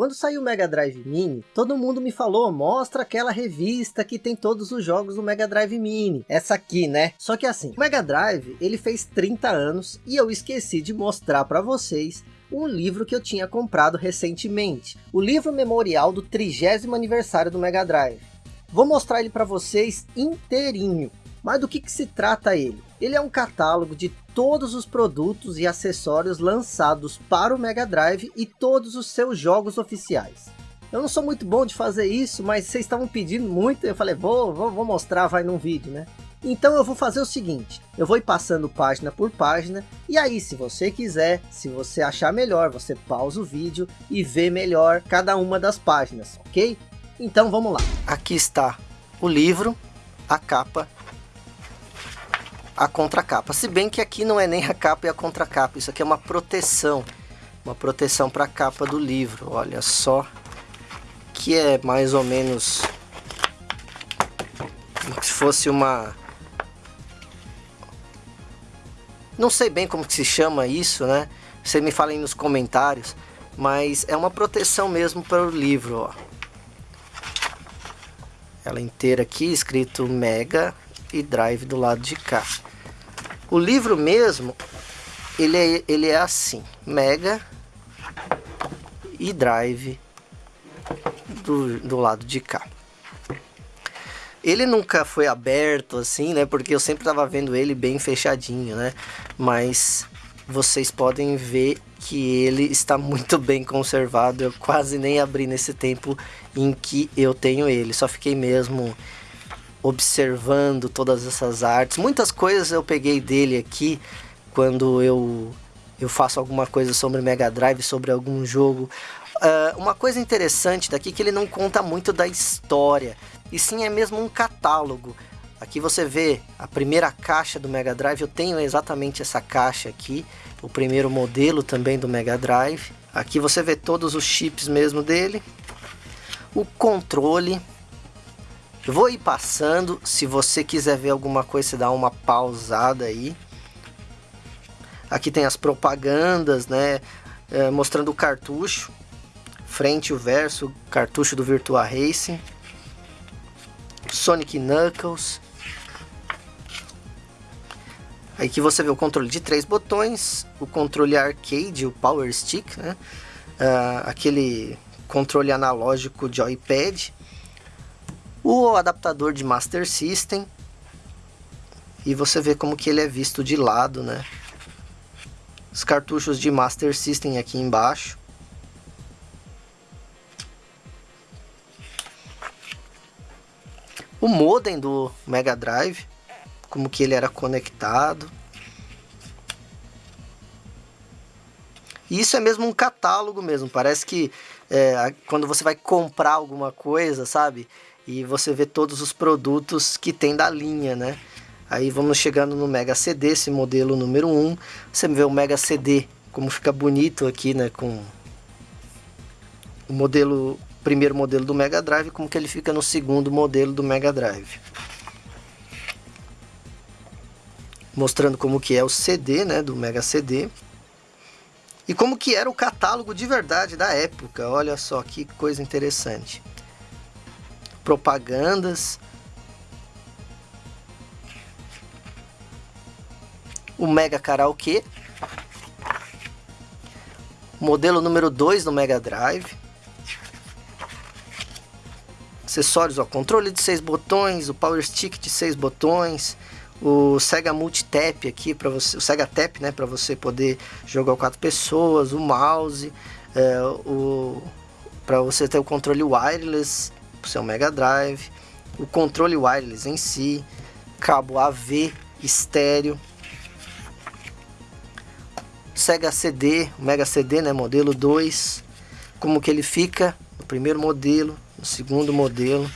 quando saiu o Mega Drive Mini, todo mundo me falou, mostra aquela revista que tem todos os jogos do Mega Drive Mini. Essa aqui, né? Só que assim, o Mega Drive, ele fez 30 anos e eu esqueci de mostrar para vocês um livro que eu tinha comprado recentemente. O livro memorial do 30 aniversário do Mega Drive. Vou mostrar ele para vocês inteirinho. Mas do que, que se trata ele? Ele é um catálogo de todos os produtos e acessórios lançados para o Mega Drive e todos os seus jogos oficiais. Eu não sou muito bom de fazer isso, mas vocês estavam pedindo muito, eu falei, vou, vou, vou mostrar, vai num vídeo, né? Então eu vou fazer o seguinte, eu vou ir passando página por página, e aí se você quiser, se você achar melhor, você pausa o vídeo e vê melhor cada uma das páginas, ok? Então vamos lá. Aqui está o livro, a capa a contracapa. Se bem que aqui não é nem a capa e a contracapa, isso aqui é uma proteção. Uma proteção para a capa do livro, olha só. Que é mais ou menos como se fosse uma... Não sei bem como que se chama isso, né? Você me fala aí nos comentários. Mas é uma proteção mesmo para o livro, ó. Ela inteira aqui, escrito Mega e Drive do lado de cá. O livro mesmo, ele é, ele é assim, Mega e Drive do, do lado de cá. Ele nunca foi aberto assim, né? Porque eu sempre tava vendo ele bem fechadinho, né? Mas vocês podem ver que ele está muito bem conservado. Eu quase nem abri nesse tempo em que eu tenho ele. Só fiquei mesmo observando todas essas artes. Muitas coisas eu peguei dele aqui quando eu, eu faço alguma coisa sobre Mega Drive, sobre algum jogo. Uh, uma coisa interessante daqui é que ele não conta muito da história, e sim é mesmo um catálogo. Aqui você vê a primeira caixa do Mega Drive, eu tenho exatamente essa caixa aqui, o primeiro modelo também do Mega Drive. Aqui você vê todos os chips mesmo dele, o controle, vou ir passando, se você quiser ver alguma coisa, você dá uma pausada aí. Aqui tem as propagandas, né, é, mostrando o cartucho, frente e o verso, cartucho do Virtua Racing. Sonic Knuckles. Aí que você vê o controle de três botões, o controle arcade, o Power Stick, né? Uh, aquele controle analógico de iPad o adaptador de Master System e você vê como que ele é visto de lado, né? Os cartuchos de Master System aqui embaixo. O modem do Mega Drive, como que ele era conectado. E isso é mesmo um catálogo mesmo, parece que é, quando você vai comprar alguma coisa, sabe? E você vê todos os produtos que tem da linha, né? Aí vamos chegando no Mega CD, esse modelo número 1. Você vê o Mega CD, como fica bonito aqui, né? Com o modelo, primeiro modelo do Mega Drive, como que ele fica no segundo modelo do Mega Drive. Mostrando como que é o CD, né? Do Mega CD. E como que era o catálogo de verdade da época. Olha só que coisa interessante propagandas. O Mega Karaokê. Modelo número 2 do Mega Drive. Acessórios, ó, controle de 6 botões, o Power Stick de 6 botões, o Sega Multitap aqui para você, o Sega Tap, né, para você poder jogar quatro pessoas, o mouse, é, o para você ter o controle wireless, para o seu Mega Drive, o controle wireless em si, cabo AV, estéreo, Sega CD, Mega CD, né, modelo 2, como que ele fica no primeiro modelo, no segundo modelo,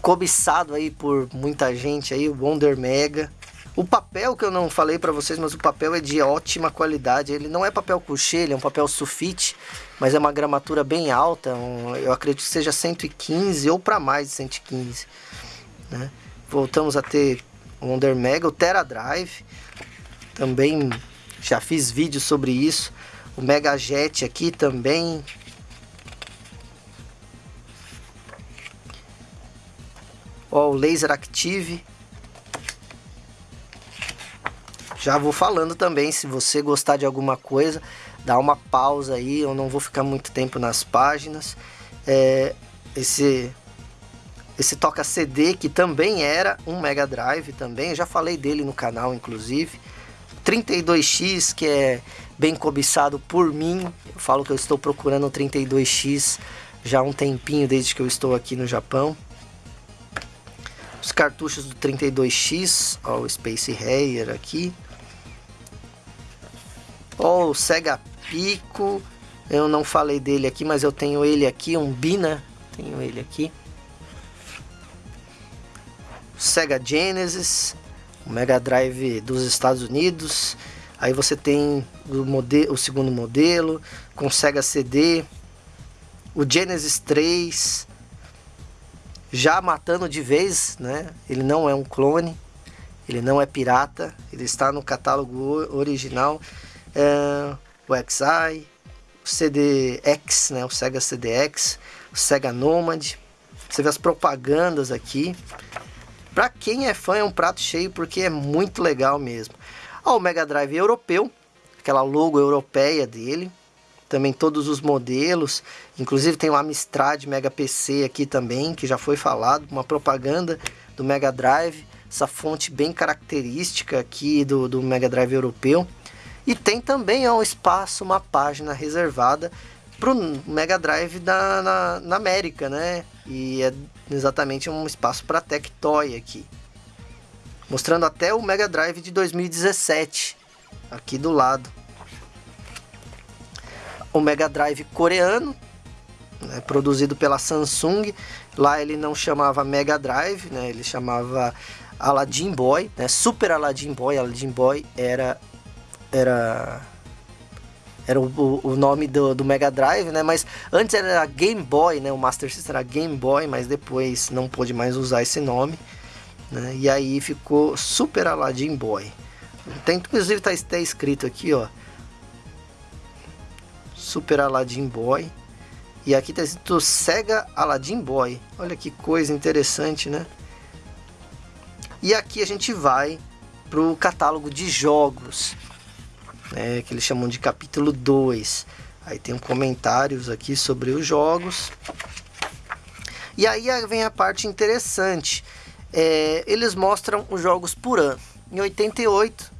cobiçado aí por muita gente aí, o Wonder Mega, o papel que eu não falei para vocês, mas o papel é de ótima qualidade. Ele não é papel couché, ele é um papel sulfite, mas é uma gramatura bem alta. Um, eu acredito que seja 115 ou para mais de 115. Né? Voltamos a ter o Wonder Mega, o Tera Drive. Também já fiz vídeo sobre isso. O Mega Jet aqui também. Ó, o Laser Active. Já vou falando também, se você gostar de alguma coisa, dá uma pausa aí, eu não vou ficar muito tempo nas páginas. É, esse esse toca CD que também era um Mega Drive também, já falei dele no canal inclusive. 32X que é bem cobiçado por mim, eu falo que eu estou procurando o 32X já há um tempinho desde que eu estou aqui no Japão. Os cartuchos do 32X, ó, o Space Harrier aqui. Ó, o Sega Pico, eu não falei dele aqui, mas eu tenho ele aqui, um Bina, tenho ele aqui. Sega Genesis, o Mega Drive dos Estados Unidos. Aí você tem o, o segundo modelo com Sega CD, o Genesis 3, já matando de vez, né? Ele não é um clone, ele não é pirata, ele está no catálogo original. É, o XI, o CDX, né? O Sega CDX, o Sega Nomad. Você vê as propagandas aqui. Para quem é fã é um prato cheio porque é muito legal mesmo. Ó, o Mega Drive europeu, aquela logo europeia dele. Também todos os modelos, inclusive tem o Amstrad Mega PC aqui também, que já foi falado, uma propaganda do Mega Drive, essa fonte bem característica aqui do, do Mega Drive europeu. E tem também ó, um espaço, uma página reservada para o Mega Drive na, na, na América, né? E é exatamente um espaço para Tectoy aqui. Mostrando até o Mega Drive de 2017, aqui do lado. O Mega Drive coreano, né, produzido pela Samsung. Lá ele não chamava Mega Drive, né, ele chamava Aladdin Boy, né, Super Aladdin Boy. Aladdin Boy era era era o, o nome do, do, Mega Drive, né? Mas antes era Game Boy, né? O Master System era Game Boy, mas depois não pôde mais usar esse nome. Né? E aí ficou Super Aladdin Boy. Tem, inclusive tá, tá escrito aqui, ó. Super Aladdin Boy. E aqui tá escrito Sega Aladdin Boy. Olha que coisa interessante, né? E aqui a gente vai pro catálogo de jogos né, que eles chamam de capítulo 2. Aí tem comentários aqui sobre os jogos. E aí vem a parte interessante. É, eles mostram os jogos por ano. Em 88,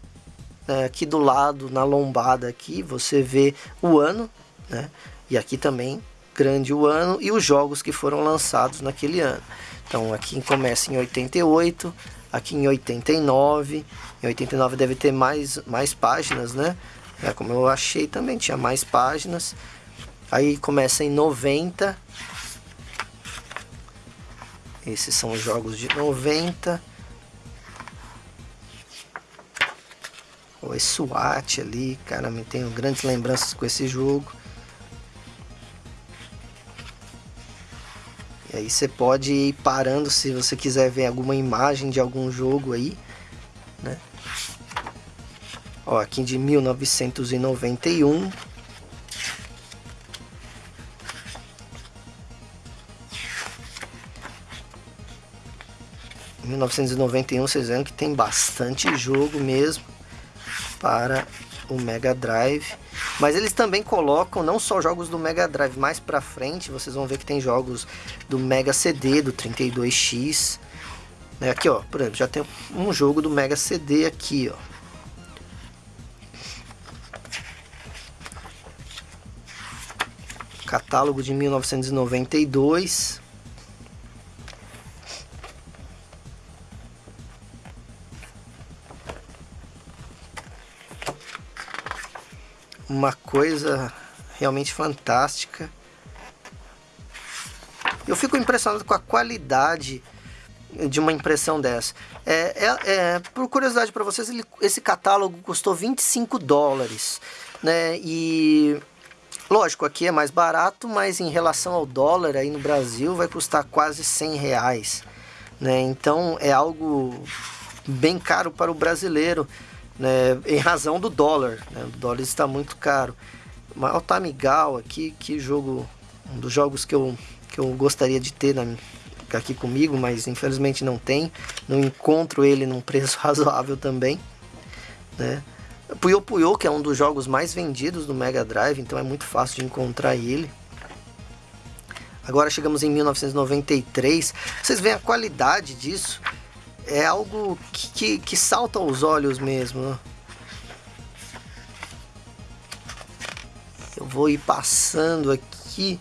né, aqui do lado, na lombada aqui, você vê o ano, né? E aqui também, grande o ano e os jogos que foram lançados naquele ano. Então aqui começa em 88, aqui em 89. Em 89 deve ter mais, mais páginas, né? É como eu achei também, tinha mais páginas. Aí começa em 90. Esses são os jogos de 90. O SWAT ali, cara, me tenho grandes lembranças com esse jogo. E aí você pode ir parando se você quiser ver alguma imagem de algum jogo aí? Ó, aqui de 1991. Em 1991 vocês vendo que tem bastante jogo mesmo para o Mega Drive. Mas eles também colocam não só jogos do Mega Drive, mais pra frente vocês vão ver que tem jogos do Mega CD, do 32X. Né? Aqui ó, por exemplo, já tem um jogo do Mega CD aqui ó. Catálogo de 1992. uma coisa realmente fantástica. Eu fico impressionado com a qualidade de uma impressão dessa. É, é, é por curiosidade para vocês, ele, esse catálogo custou 25 dólares. Né? E lógico, aqui é mais barato, mas em relação ao dólar aí no Brasil vai custar quase 100 reais. Né? Então é algo bem caro para o brasileiro né, em razão do dólar. Né? O dólar está muito caro. o Tamigal aqui, que jogo, um dos jogos que eu, que eu gostaria de ter na, aqui comigo, mas infelizmente não tem. Não encontro ele num preço razoável também, né? Puyo Puyo, que é um dos jogos mais vendidos do Mega Drive, então é muito fácil de encontrar ele. Agora chegamos em 1993. Vocês veem a qualidade disso? É algo que, que, que salta aos olhos mesmo. Eu vou ir passando aqui.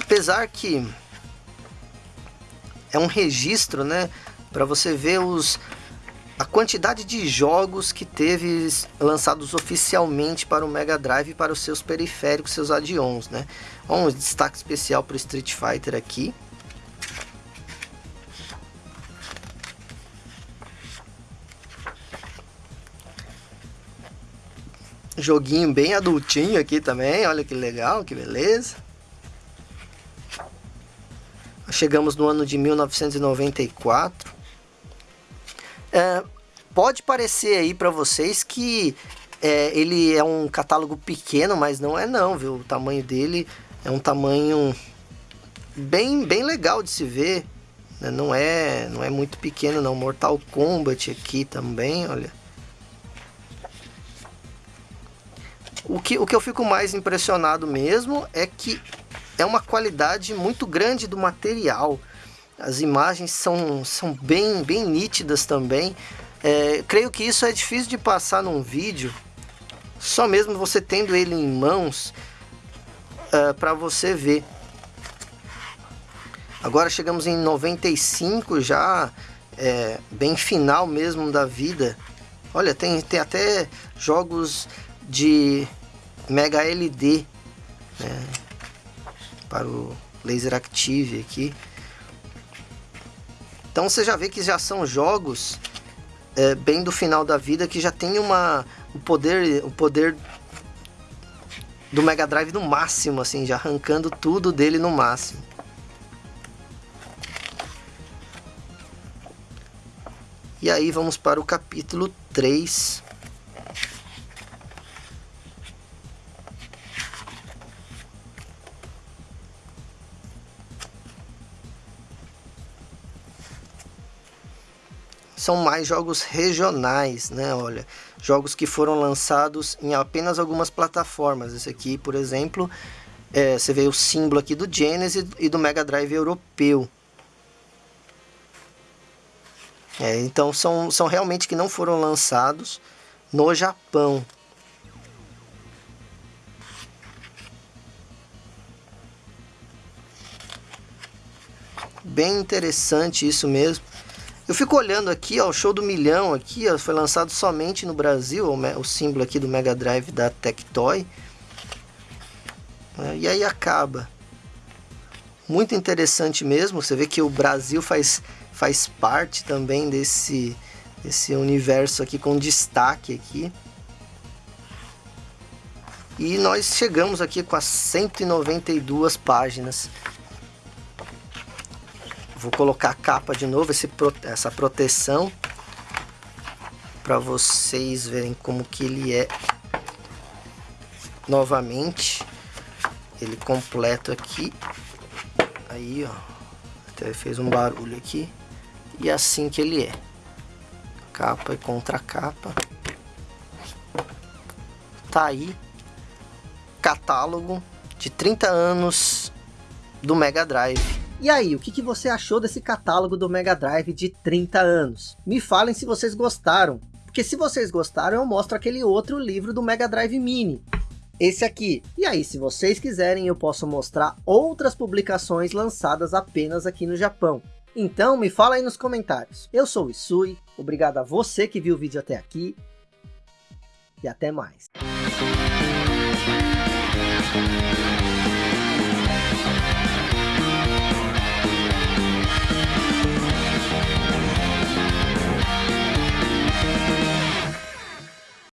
Apesar que é um registro, né? Para você ver os, a quantidade de jogos que teve lançados oficialmente para o Mega Drive para os seus periféricos, seus add-ons, né? Um destaque especial para o Street Fighter aqui. Joguinho bem adultinho aqui também, olha que legal, que beleza. Chegamos no ano de 1994. É, pode parecer aí para vocês que é, ele é um catálogo pequeno, mas não é não, viu? O tamanho dele é um tamanho bem, bem legal de se ver. Né? Não é, não é muito pequeno não. Mortal Kombat aqui também, olha. O que, o que eu fico mais impressionado mesmo é que é uma qualidade muito grande do material. As imagens são, são bem, bem nítidas também. É, creio que isso é difícil de passar num vídeo, só mesmo você tendo ele em mãos é, para você ver. Agora chegamos em 95 já, é, bem final mesmo da vida. Olha, tem, tem até jogos de Mega LD né, para o Laser Active aqui. Então você já vê que já são jogos é, bem do final da vida que já tem uma o poder o poder do Mega Drive no máximo assim, já arrancando tudo dele no máximo. E aí vamos para o capítulo 3 são mais jogos regionais, né? Olha, jogos que foram lançados em apenas algumas plataformas. Esse aqui, por exemplo, é, você vê o símbolo aqui do Genesis e do Mega Drive europeu. É, então são, são realmente que não foram lançados no Japão. Bem interessante isso mesmo. Eu fico olhando aqui, ó, o show do milhão aqui, ó, foi lançado somente no Brasil, o, o símbolo aqui do Mega Drive da Tectoy. É, e aí acaba. Muito interessante mesmo, você vê que o Brasil faz, faz parte também desse, desse universo aqui com destaque aqui. E nós chegamos aqui com as 192 páginas Vou colocar a capa de novo, esse, essa proteção. Para vocês verem como que ele é novamente. Ele completo aqui. Aí, ó. Até fez um barulho aqui. E assim que ele é. Capa e contra capa. Tá aí. Catálogo de 30 anos do Mega Drive. E aí, o que, que você achou desse catálogo do Mega Drive de 30 anos? Me falem se vocês gostaram, porque se vocês gostaram eu mostro aquele outro livro do Mega Drive Mini, esse aqui. E aí, se vocês quiserem, eu posso mostrar outras publicações lançadas apenas aqui no Japão. Então, me fala aí nos comentários. Eu sou o Isui, obrigado a você que viu o vídeo até aqui, e até mais.